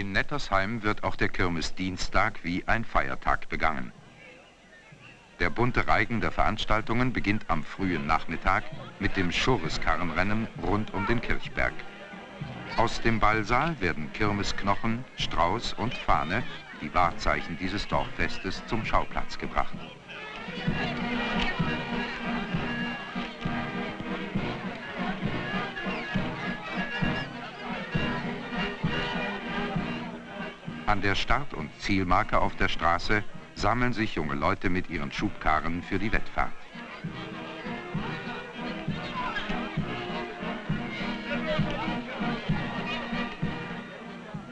In Nettersheim wird auch der Kirmesdienstag wie ein Feiertag begangen. Der bunte Reigen der Veranstaltungen beginnt am frühen Nachmittag mit dem Schurreskarrenrennen rund um den Kirchberg. Aus dem Ballsaal werden Kirmesknochen, Strauß und Fahne, die Wahrzeichen dieses Dorffestes, zum Schauplatz gebracht. An der Start- und Zielmarke auf der Straße sammeln sich junge Leute mit ihren Schubkarren für die Wettfahrt.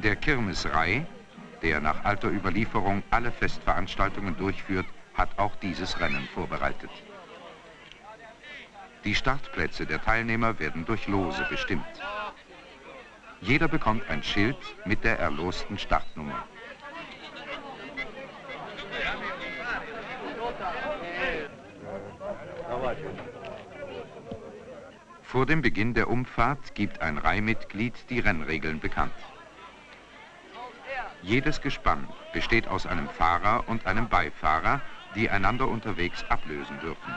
Der Kirmesrei, der nach alter Überlieferung alle Festveranstaltungen durchführt, hat auch dieses Rennen vorbereitet. Die Startplätze der Teilnehmer werden durch Lose bestimmt. Jeder bekommt ein Schild mit der erlosten Startnummer. Vor dem Beginn der Umfahrt gibt ein Reihmitglied die Rennregeln bekannt. Jedes Gespann besteht aus einem Fahrer und einem Beifahrer, die einander unterwegs ablösen dürfen.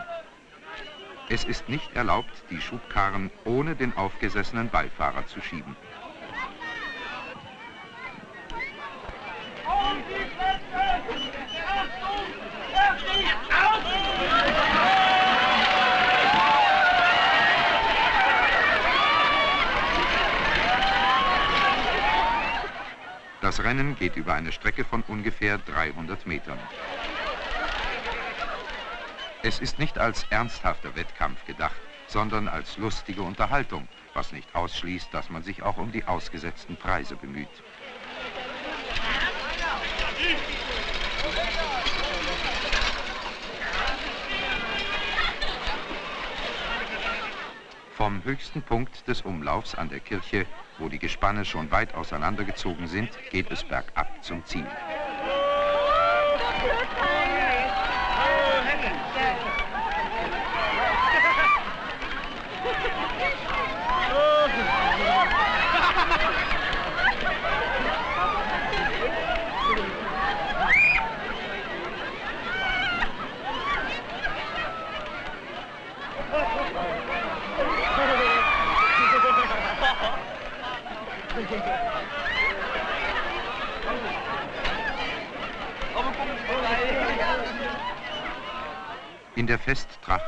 Es ist nicht erlaubt, die Schubkarren ohne den aufgesessenen Beifahrer zu schieben. Das Rennen geht über eine Strecke von ungefähr 300 Metern. Es ist nicht als ernsthafter Wettkampf gedacht, sondern als lustige Unterhaltung, was nicht ausschließt, dass man sich auch um die ausgesetzten Preise bemüht. Vom höchsten Punkt des Umlaufs an der Kirche, wo die Gespanne schon weit auseinandergezogen sind, geht es bergab zum Ziel. In der Festtracht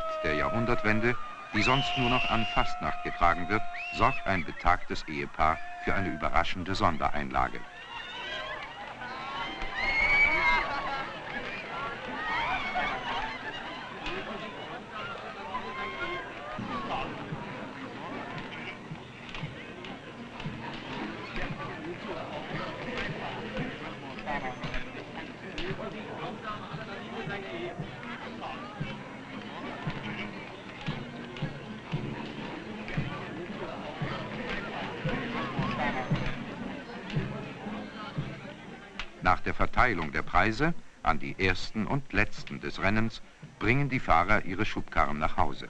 Jahrhundertwende, die sonst nur noch an Fastnacht getragen wird, sorgt ein betagtes Ehepaar für eine überraschende Sondereinlage. Verteilung der Preise an die Ersten und Letzten des Rennens bringen die Fahrer ihre Schubkarren nach Hause.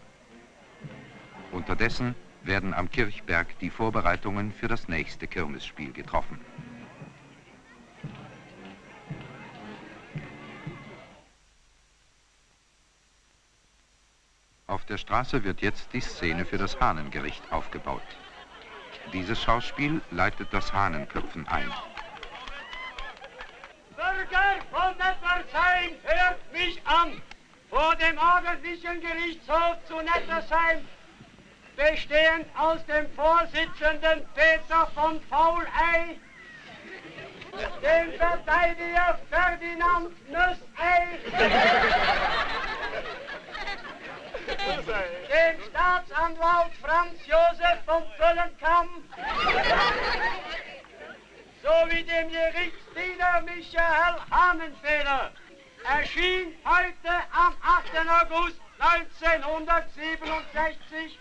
Unterdessen werden am Kirchberg die Vorbereitungen für das nächste Kirmesspiel getroffen. Auf der Straße wird jetzt die Szene für das Hahnengericht aufgebaut. Dieses Schauspiel leitet das Hahnenköpfen ein. Bürger von Nettersheim, hört mich an! Vor dem ordentlichen Gerichtshof zu Nettersheim, bestehend aus dem Vorsitzenden Peter von Fauley, dem Verteidiger Ferdinand Nüssey, dem Staatsanwalt Franz Josef von Pöllenkamm, sowie dem Gerichtsdiener Michael Hahnenfeder erschien heute am 8. August 1967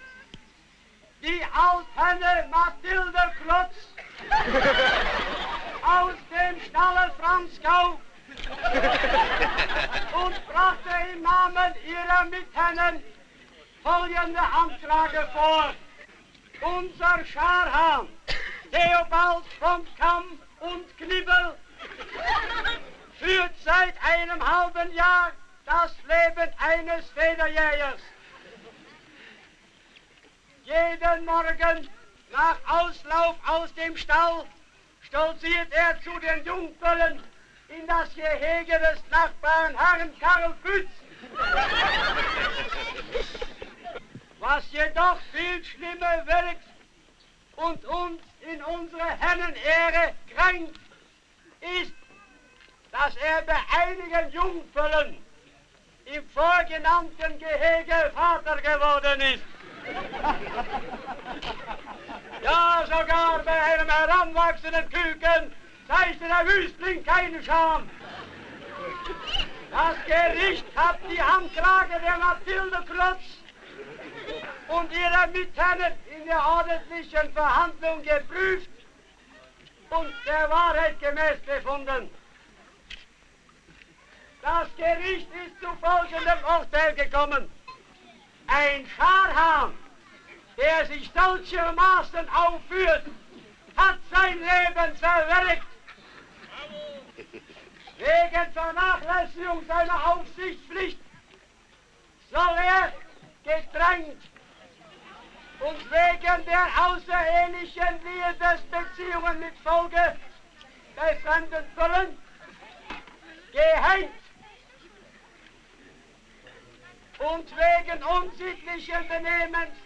die Althenne Mathilde Klotz aus dem Stalle Franzgau und brachte im Namen ihrer Mithennen folgende Anfrage vor. Unser Scharhahn Theobald von Kamm und Knibbel führt seit einem halben Jahr das Leben eines Federjägers. Jeden Morgen nach Auslauf aus dem Stall stolziert er zu den Jungfüllen in das Gehege des Nachbarn Herrn Karl Pütz. Was jedoch viel schlimmer wirkt und uns in unsere Hennenehre kränkt, ist, dass er bei einigen Jungfüllen im vorgenannten Gehege Vater geworden ist. Ja, sogar bei einem heranwachsenden Küken zeigte der Wüstling keine Scham. Das Gericht hat die Anklage der Mathilde Klotz und ihrer Mitherren der ordentlichen Verhandlung geprüft und der Wahrheit gemäß befunden. Das Gericht ist zu folgendem Urteil gekommen. Ein Scharhahn, der sich solchermaßen aufführt, hat sein Leben verwirkt. Wegen Vernachlässigung seiner Aufsichtspflicht soll er gedrängt und wegen der außerehelichen Liebesbeziehungen mit Folge bei fremden Füllen gehängt und wegen unsittlichen Benehmens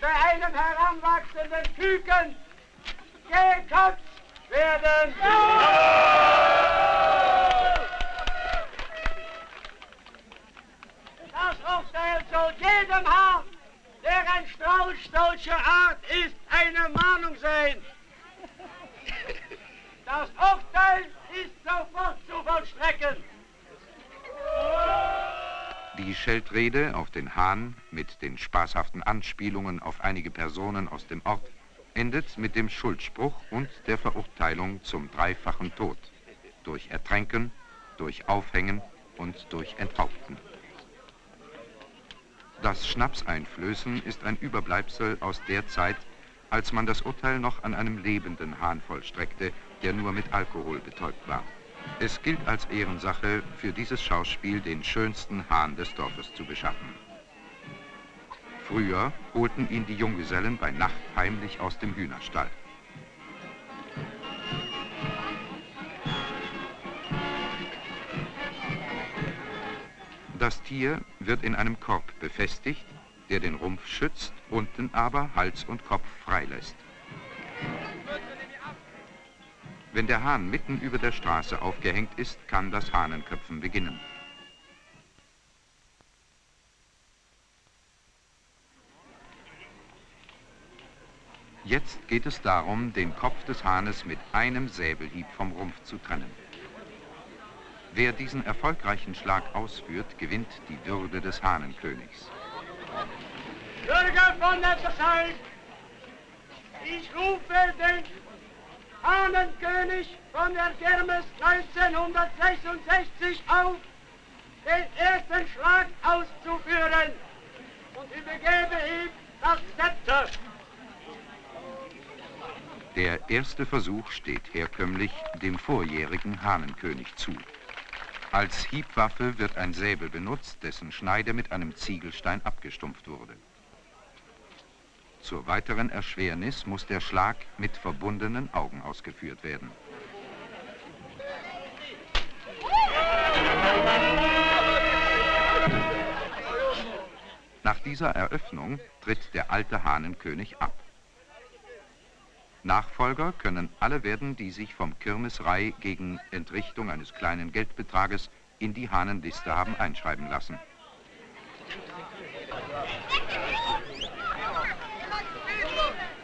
bei einem heranwachsenden Küken geköpft werden. Das Urteil soll jedem haben, ein Strauß solcher Art ist, eine Mahnung sein. Das Urteil ist sofort zu vollstrecken. Die Scheltrede auf den Hahn mit den spaßhaften Anspielungen auf einige Personen aus dem Ort endet mit dem Schuldspruch und der Verurteilung zum dreifachen Tod durch Ertränken, durch Aufhängen und durch Enthaupten. Das Schnapseinflößen ist ein Überbleibsel aus der Zeit, als man das Urteil noch an einem lebenden Hahn vollstreckte, der nur mit Alkohol betäubt war. Es gilt als Ehrensache, für dieses Schauspiel den schönsten Hahn des Dorfes zu beschaffen. Früher holten ihn die Junggesellen bei Nacht heimlich aus dem Hühnerstall. Das Tier wird in einem Korb befestigt, der den Rumpf schützt, unten aber Hals und Kopf freilässt. Wenn der Hahn mitten über der Straße aufgehängt ist, kann das Hahnenköpfen beginnen. Jetzt geht es darum, den Kopf des Hahnes mit einem Säbelhieb vom Rumpf zu trennen. Wer diesen erfolgreichen Schlag ausführt, gewinnt die Würde des Hahnenkönigs. Bürger von der Zeit, ich rufe den Hahnenkönig von der Kirmes 1966 auf, den ersten Schlag auszuführen und übergebe ihm das Zepter. Der erste Versuch steht herkömmlich dem vorjährigen Hahnenkönig zu. Als Hiebwaffe wird ein Säbel benutzt, dessen Schneide mit einem Ziegelstein abgestumpft wurde. Zur weiteren Erschwernis muss der Schlag mit verbundenen Augen ausgeführt werden. Nach dieser Eröffnung tritt der alte Hahnenkönig ab. Nachfolger können alle werden, die sich vom Kirmesrei gegen Entrichtung eines kleinen Geldbetrages in die Hahnenliste haben einschreiben lassen.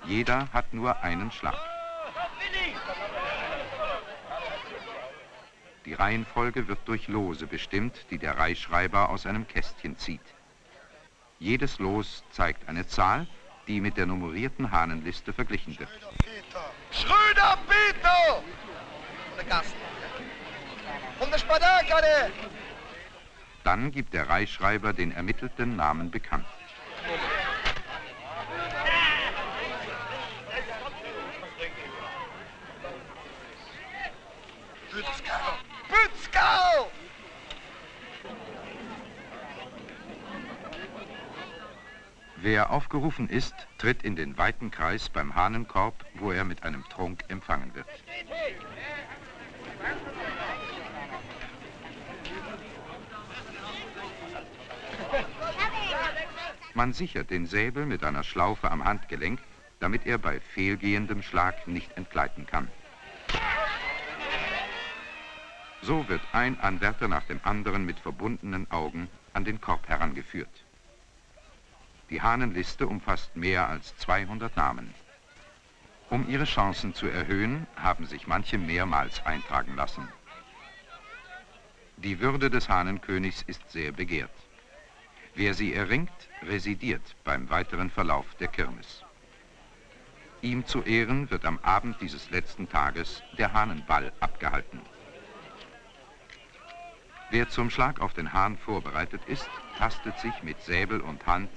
Jeder hat nur einen Schlag. Die Reihenfolge wird durch Lose bestimmt, die der Reihschreiber aus einem Kästchen zieht. Jedes Los zeigt eine Zahl, die mit der nummerierten Hahnenliste verglichen wird. Schröder Peter! Schröder Peter! Von der Dann gibt der Reichsschreiber den ermittelten Namen bekannt. Bützgau! Bützgau! Wer aufgerufen ist, tritt in den weiten Kreis beim Hahnenkorb, wo er mit einem Trunk empfangen wird. Man sichert den Säbel mit einer Schlaufe am Handgelenk, damit er bei fehlgehendem Schlag nicht entgleiten kann. So wird ein Anwärter nach dem anderen mit verbundenen Augen an den Korb herangeführt. Die Hahnenliste umfasst mehr als 200 Namen. Um ihre Chancen zu erhöhen, haben sich manche mehrmals eintragen lassen. Die Würde des Hahnenkönigs ist sehr begehrt. Wer sie erringt, residiert beim weiteren Verlauf der Kirmes. Ihm zu Ehren wird am Abend dieses letzten Tages der Hahnenball abgehalten. Wer zum Schlag auf den Hahn vorbereitet ist, tastet sich mit Säbel und Hand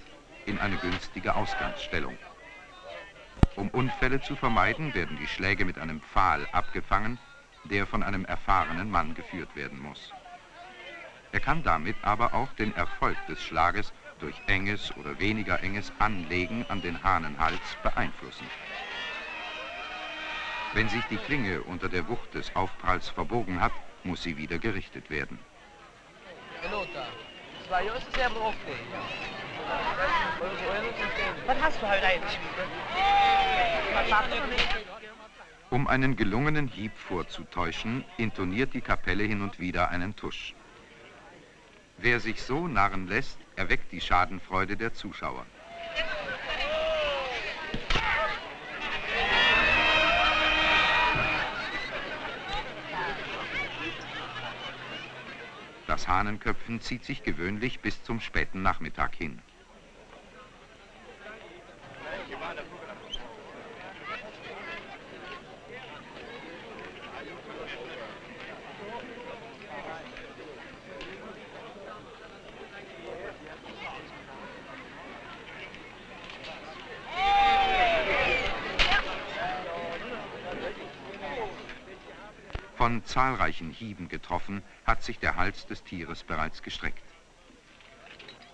in eine günstige Ausgangsstellung. Um Unfälle zu vermeiden, werden die Schläge mit einem Pfahl abgefangen, der von einem erfahrenen Mann geführt werden muss. Er kann damit aber auch den Erfolg des Schlages durch enges oder weniger enges Anlegen an den Hahnenhals beeinflussen. Wenn sich die Klinge unter der Wucht des Aufpralls verbogen hat, muss sie wieder gerichtet werden. Was hast du heute eigentlich? Um einen gelungenen Hieb vorzutäuschen, intoniert die Kapelle hin und wieder einen Tusch. Wer sich so narren lässt, erweckt die Schadenfreude der Zuschauer. Das Hahnenköpfen zieht sich gewöhnlich bis zum späten Nachmittag hin. Von zahlreichen Hieben getroffen, hat sich der Hals des Tieres bereits gestreckt.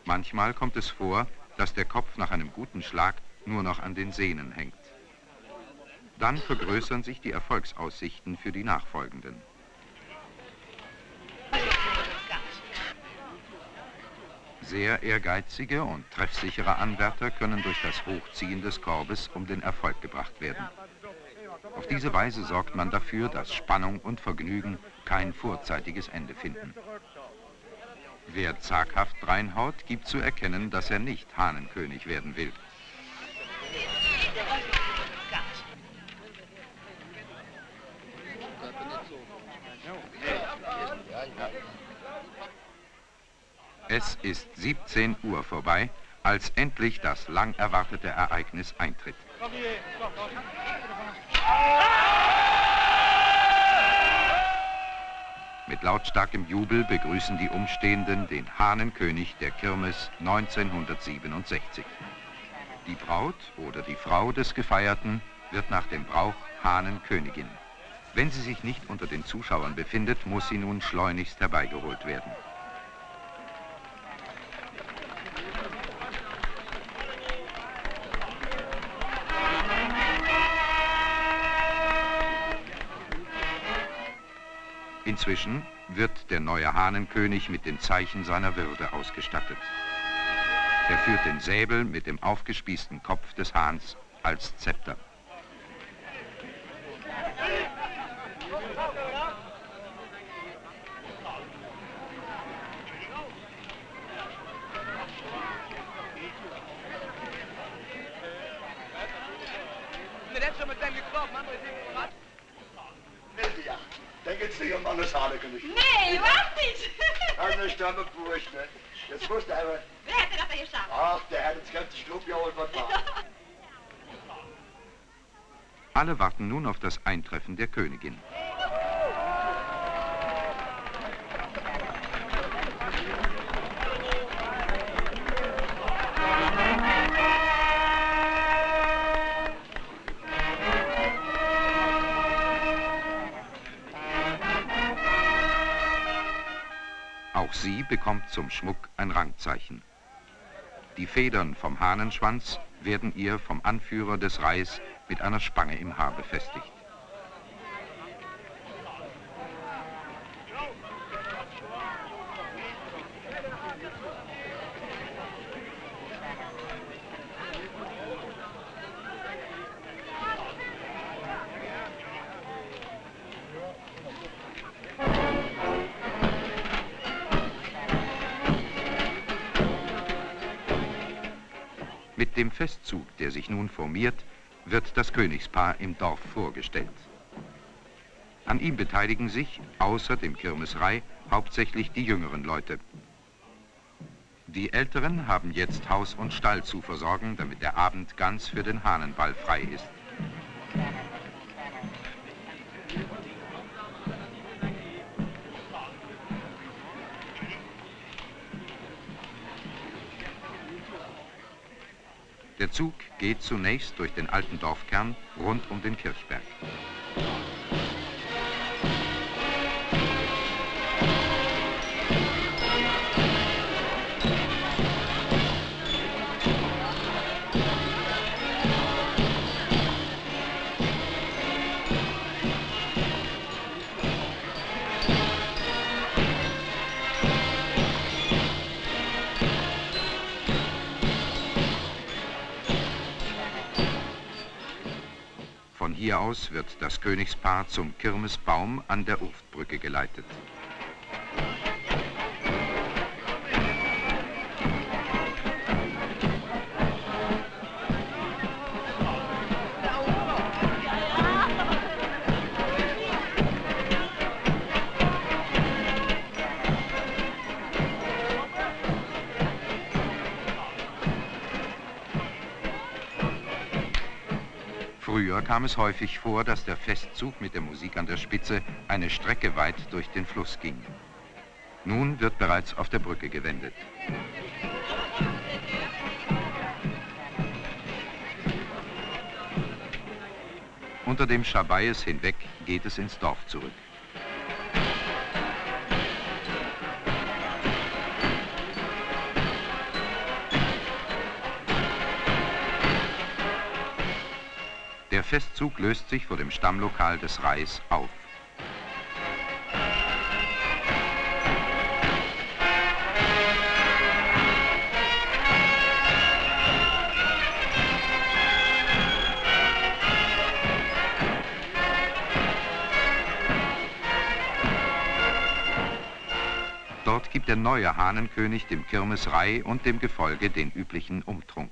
Manchmal kommt es vor, dass der Kopf nach einem guten Schlag nur noch an den Sehnen hängt. Dann vergrößern sich die Erfolgsaussichten für die Nachfolgenden. Sehr ehrgeizige und treffsichere Anwärter können durch das Hochziehen des Korbes um den Erfolg gebracht werden. Auf diese Weise sorgt man dafür, dass Spannung und Vergnügen kein vorzeitiges Ende finden. Wer zaghaft reinhaut, gibt zu erkennen, dass er nicht Hahnenkönig werden will. Es ist 17 Uhr vorbei, als endlich das lang erwartete Ereignis eintritt. Mit lautstarkem Jubel begrüßen die Umstehenden den Hahnenkönig der Kirmes 1967. Die Braut oder die Frau des Gefeierten wird nach dem Brauch Hahnenkönigin. Wenn sie sich nicht unter den Zuschauern befindet, muss sie nun schleunigst herbeigeholt werden. Inzwischen wird der neue Hahnenkönig mit den Zeichen seiner Würde ausgestattet. Er führt den Säbel mit dem aufgespießten Kopf des Hahns als Zepter. Mann ist Hanekönig. Nee, was nicht? Eine Stamme Bursch, ne? Jetzt wusste er aber... Wer hätte das denn geschafft? Ach, der hat das ganze was war. Alle warten nun auf das Eintreffen der Königin. Bekommt zum Schmuck ein Rangzeichen. Die Federn vom Hahnenschwanz werden ihr vom Anführer des Reis mit einer Spange im Haar befestigt. Festzug, der sich nun formiert, wird das Königspaar im Dorf vorgestellt. An ihm beteiligen sich, außer dem Kirmesrei, hauptsächlich die jüngeren Leute. Die Älteren haben jetzt Haus und Stall zu versorgen, damit der Abend ganz für den Hahnenball frei ist. Der Zug geht zunächst durch den alten Dorfkern rund um den Kirchberg. Hier aus wird das Königspaar zum Kirmesbaum an der Urftbrücke geleitet. Früher kam es häufig vor, dass der Festzug mit der Musik an der Spitze eine Strecke weit durch den Fluss ging. Nun wird bereits auf der Brücke gewendet. Unter dem Schabaies hinweg geht es ins Dorf zurück. Festzug löst sich vor dem Stammlokal des Reis auf. Dort gibt der neue Hahnenkönig dem Kirmesrei und dem Gefolge den üblichen Umtrunk.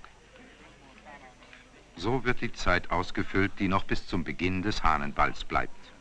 So wird die Zeit ausgefüllt, die noch bis zum Beginn des Hahnenballs bleibt.